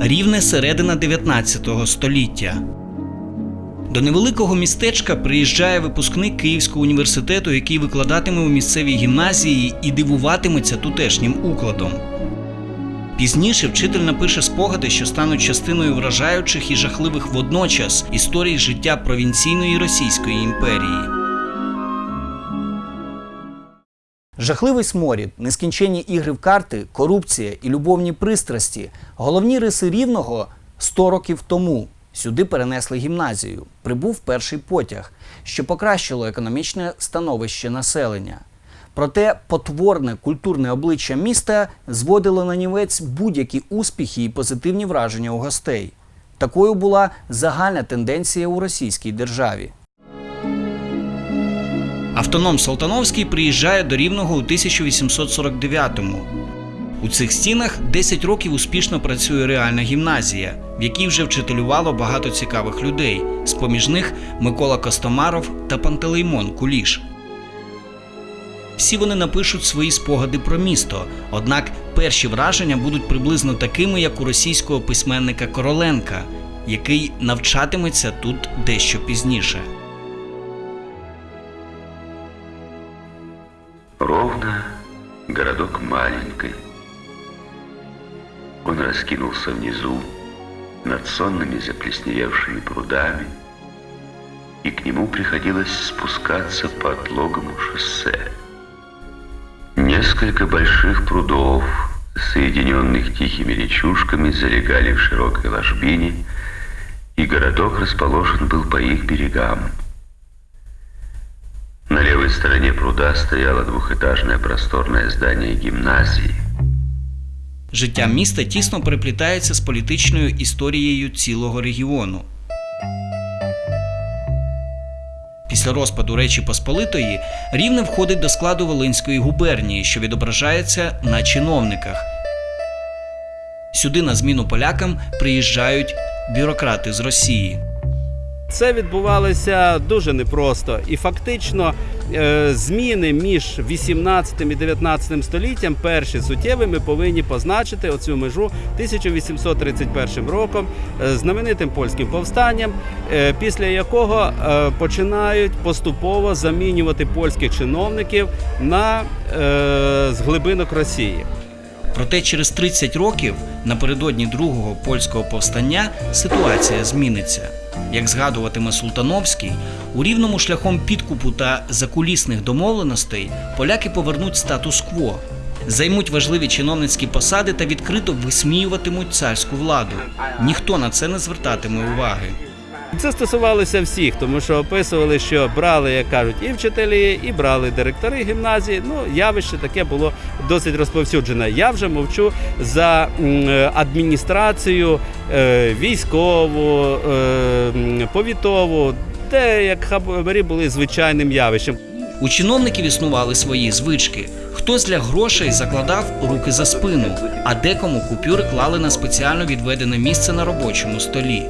рівне середина 19 століття. До невеликого містечка приїжджає випускник Київського університету, який викладатиме у місцевій гімназії і дивуватиметься тутешнім укладом. Пізніше вчитель напише спогади, що стануть частиною вражаючих і жахливих водночас історій життя провінційної Російської імперії. Жахливий сморід, нескінченні ігри в карти, корупція і любовні пристрасті головні риси рівного 100 років тому. Сюди перенесли гімназію. Прибув перший потяг, що покращило економічне становище населення. Проте потворне культурне обличчя міста зводило на нівець будь-які успіхи і позитивні враження у гостей. Такою була загальна тенденція у російській державі. Автоном Салтановський приїжджає до Рівного у 1849-му. У цих стінах 10 років успішно працює реальна гімназія, в якій вже вчителювало багато цікавих людей, з-поміж них Микола Костомаров та Пантелеймон Куліш. Всі вони напишуть свої спогади про місто, однак перші враження будуть приблизно такими, як у російського письменника Короленка, який навчатиметься тут дещо пізніше. Городок маленький. Он раскинулся внизу, над сонными заплесневевшими прудами, и к нему приходилось спускаться по отлогому шоссе. Несколько больших прудов, соединенных тихими речушками, залегали в широкой ложбине, и городок расположен был по их берегам. На левой стороне пруда стояло двухэтажное просторное здание гимназии. Життя міста тісно переплітається з політичною історією цілого регіону. Після розпаду Речі Посполитої Рівне входить до складу Волинської губернії, що відображається на чиновниках. Сюди на зміну полякам приїжджають бюрократи з Росії. Це відбувалося дуже непросто, і фактично е, зміни між 18 і 19 століттям перші суттєві ми повинні позначити оцю межу 1831 роком е, знаменитим польським повстанням, е, після якого починають поступово замінювати польських чиновників на з глибинок Росії. Проте через 30 років, напередодні другого польського повстання, ситуація зміниться. Як згадуватиме Султановський, у рівному шляхом підкупу та закулісних домовленостей поляки повернуть статус-кво, займуть важливі чиновницькі посади та відкрито висміюватимуть царську владу. Ніхто на це не звертатиме уваги. Це стосувалося всіх, тому що описували, що брали, як кажуть, і вчителі, і брали директори гімназії. Ну, явище таке було досить розповсюджене. Я вже мовчу за адміністрацію е, військову, е, повітову, де як хабарі були звичайним явищем. У чиновників існували свої звички. Хтось для грошей закладав руки за спину, а декому купюри клали на спеціально відведене місце на робочому столі.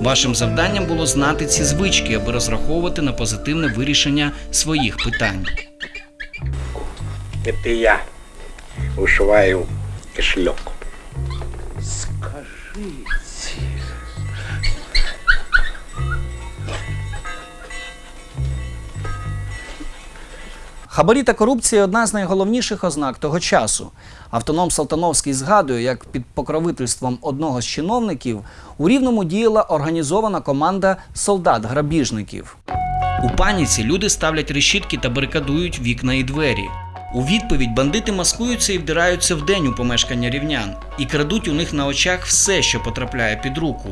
Вашим завданням було знати ці звички, аби розраховувати на позитивне вирішення своїх питань. Это я вышиваю кошелек. Хабарі та корупція одна з найголовніших ознак того часу. Автоном Салтановський згадує, як під покровительством одного з чиновників у Рівному діяла організована команда солдат-грабіжників. У паніці люди ставлять решітки та барикадують вікна і двері. У відповідь бандити маскуються і вдираються вдень у помешкання рівнян і крадуть у них на очах все, що потрапляє під руку.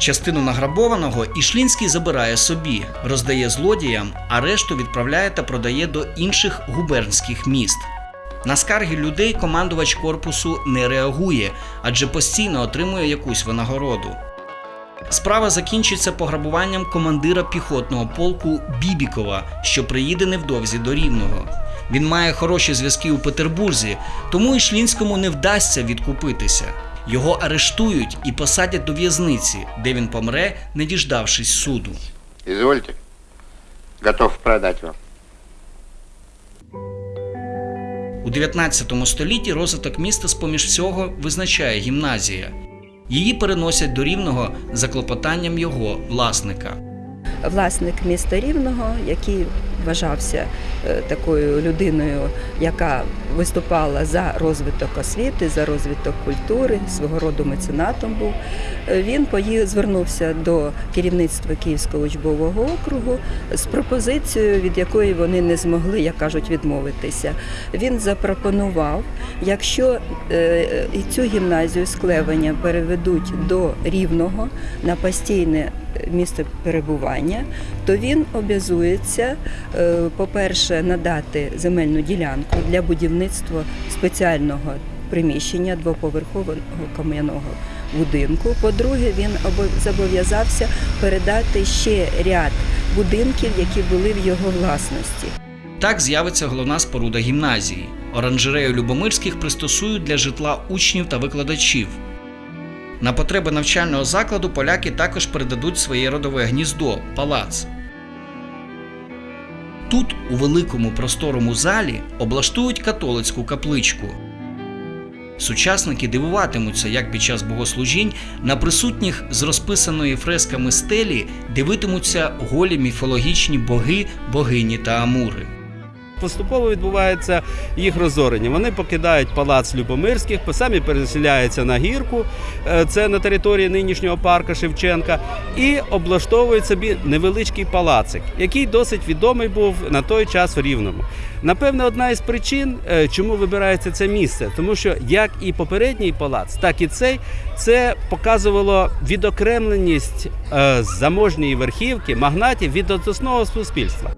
Частину награбованого Ішлінський забирає собі, роздає злодіям, а решту відправляє та продає до інших губернських міст. На скарги людей командувач корпусу не реагує, адже постійно отримує якусь винагороду. Справа закінчиться пограбуванням командира піхотного полку Бібікова, що приїде невдовзі до Рівного. Він має хороші зв'язки у Петербурзі, тому Ішлінському не вдасться відкупитися. Його арештують і посадять до в'язниці, де він помре, не діждавшись суду. Извольте. Готов продать вам. У 19 столітті розвиток міста з поміж всього визначає гімназія. її переносять до рівного за клопотанням його власника. власник міста Рівного, який вважався е, такою людиною, яка виступала за розвиток освіти, за розвиток культури, свого роду меценатом був. Е, Він звернувся до керівництва Київського учбового округу з пропозицією, від якої вони не змогли, як кажуть, відмовитися. Він запропонував, якщо е, і цю гімназію з переведуть до Рівного на постійне місце перебування, то він обязується, е, по-перше, надати земельну ділянку для будівництва спеціального приміщення двоповерхового кам'яного будинку. По-друге, він обо- зобов'язався передати ще ряд будинків, які були в його власності. Так з'явиться головна споруда гімназії. Оранжерею Любомирських пристосують для житла учнів та викладачів. На потреби навчального закладу поляки також передадуть своє родове гніздо палац. Тут, у великому просторому залі, облаштують католицьку капличку. Сучасники дивуватимуться, як під час богослужінь на присутніх з розписаної фресками стелі дивитимуться голі міфологічні боги, богині та амури. Поступово відбувається їх розорення. Вони покидають палац Любомирських, самі переселяються на гірку, е, це на території нинішнього парка Шевченка, і облаштовують собі невеличкий палацик, який досить відомий був на той час в Рівному. Напевне, одна із причин, е, чому вибирається це місце, тому що як і попередній палац, так і цей це показувало відокремленість е, заможньої верхівки магнатів від основного суспільства.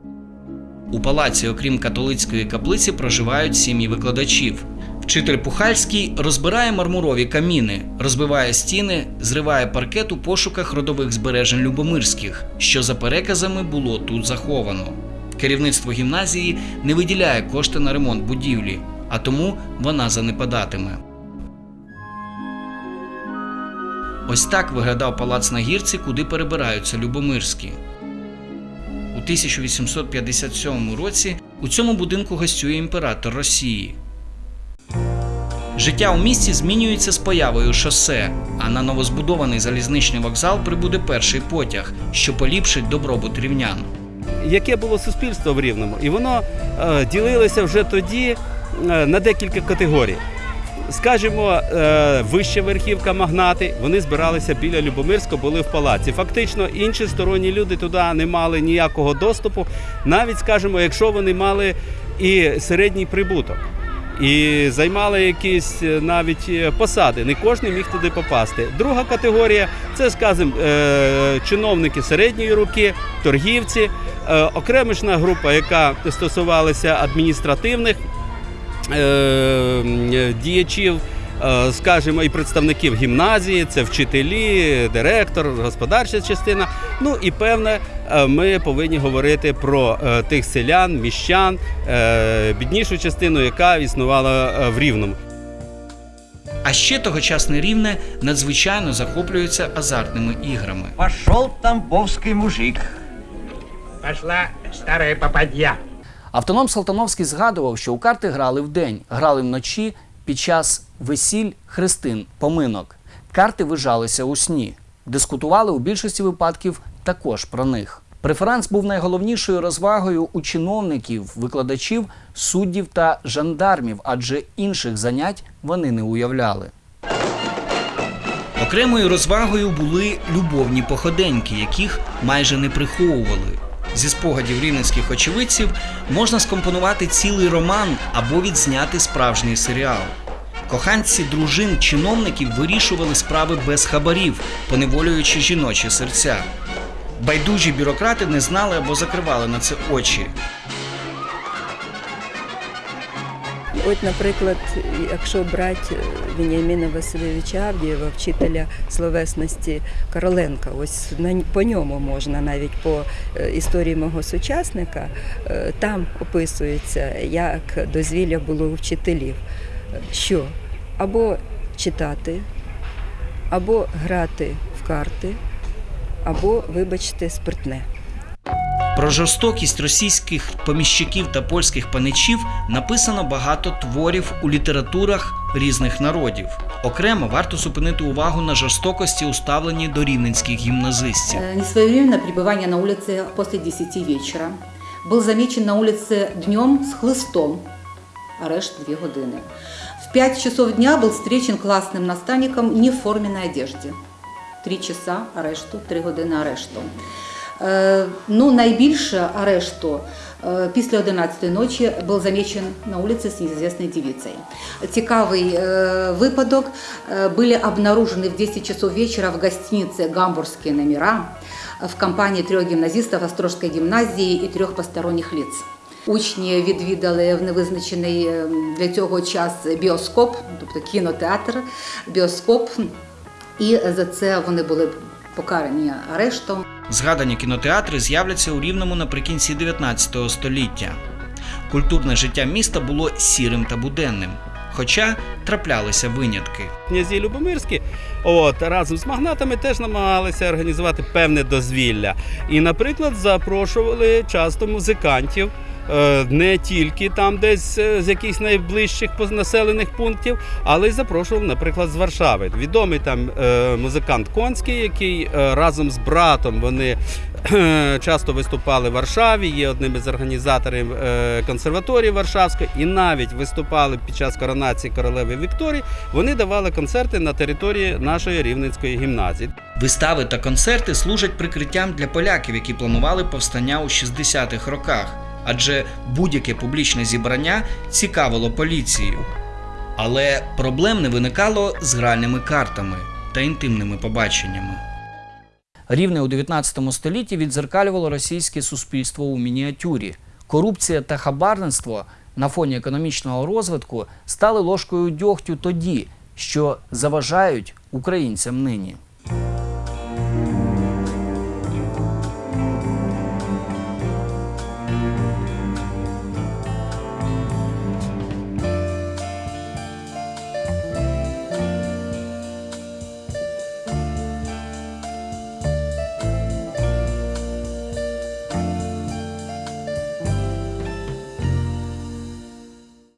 У палаці, окрім католицької каплиці, проживають сім'ї викладачів. Вчитель Пухальський розбирає мармурові каміни, розбиває стіни, зриває паркет у пошуках родових збережень Любомирських, що за переказами було тут заховано. Керівництво гімназії не виділяє кошти на ремонт будівлі, а тому вона занепадатиме. Ось так виглядав палац на гірці, куди перебираються Любомирські. У 1857 році у цьому будинку гостює імператор Росії. Життя у місті змінюється з появою шосе, а на новозбудований залізничний вокзал прибуде перший потяг, що поліпшить добробут рівнян. яке було суспільство в Рівному, і воно е, ділилося вже тоді е, на декілька категорій. Скажімо, е, вища верхівка магнати, вони збиралися біля Любомирського, були в палаці. Фактично, інші сторонні люди туди не мали ніякого доступу, навіть скажімо, якщо вони мали і середній прибуток. І займали якісь е, навіть е, посади. Не кожен міг туди попасти. Друга категорія це, скажімо, чиновники середньої руки, торгівці, окремішна група, яка стосувалася адміністративних діячів, е, скажімо, і представників гімназії, це вчителі, директор, господарча частина. Ну і певне, е, ми повинні говорити про е, тих селян, міщан, е, біднішу частину, яка існувала е, в Рівному. А ще тогочасне рівне надзвичайно захоплюється азартними іграми. Пошел тамбовский мужик. Пошла старая попадья. Автоном Салтановський згадував, що у карти грали вдень, грали вночі під час весіль, хрестин, поминок. Карти вижалися у сні. Дискутували у більшості випадків також про них. Преферанс був найголовнішою розвагою у чиновників, викладачів, суддів та жандармів, адже інших занять вони не уявляли. Окремою розвагою були любовні походеньки, яких майже не приховували. Зі спогадів рівненських очевидців можна скомпонувати цілий роман або відзняти справжній серіал. Коханці дружин чиновників вирішували справи без хабарів, поневолюючи жіночі серця. Байдужі бюрократи не знали або закривали на це очі. От, наприклад, якщо брати Веніаміна Васильовича Авдієва, вчителя словесності Короленка, ось по ньому можна навіть по е, історії мого сучасника, е, там описується, як дозвілля було у вчителів, що або читати, або грати в карти, або, вибачте, спиртне. Про жорстокість російських поміщиків та польських паничів написано багато творів у літературах різних народів. Окремо варто зупинити увагу на жорстокості, уставлені до рівненських гімназистів. Э, Несвоевременное пребывание на улице после 10 вечера. Был замечен на улице днем с хлыстом. Арешт 2 годины. В 5 часов дня был встречен классным наставником не в форменной одежде. 3 часа арешту, 3 години арешту. Е, Ну, найбільше арешту е, після 11 ночі був замечен на вулиці з неізвісною дівицею. Цікавий е, випадок. Были обнаружены в 10 часов вечера в гостинице «Гамбургские номера» в компании трех гимназистов Острожской гімназії і трьох посторонніх лиц. Учні відвідали в невизначений для цього час біоскоп, тобто кінотеатр, біоскоп, і за це вони були покарані арештом. Згадані кінотеатри з'являться у Рівному наприкінці 19 століття. Культурне життя міста було сірим та буденним, хоча траплялися винятки. Князі Любомирські от, разом з магнатами теж намагалися організувати певне дозвілля. І, наприклад, запрошували часто музикантів. Е, Не тільки там, десь е, з якихось найближчих населених пунктів, але й запрошував, наприклад, з Варшави. Відомий там е, музикант Конський, який разом з братом вони часто виступали в Варшаві, є одним із організаторів консерваторії Варшавської, і навіть виступали під час коронації королеви Вікторії. Вони давали концерти на території нашої рівненської гімназії. Вистави та концерти служать прикриттям для поляків, які планували повстання у 60-х роках, адже будь-яке публічне зібрання цікавило поліцію. Але проблем не виникало з гральними картами та інтимними побаченнями. Рівне у 19 столітті відзеркалювало російське суспільство у мініатюрі. Корупція та хабарництво на фоні економічного розвитку стали ложкою дьогтю тоді, що заважають українцям нині.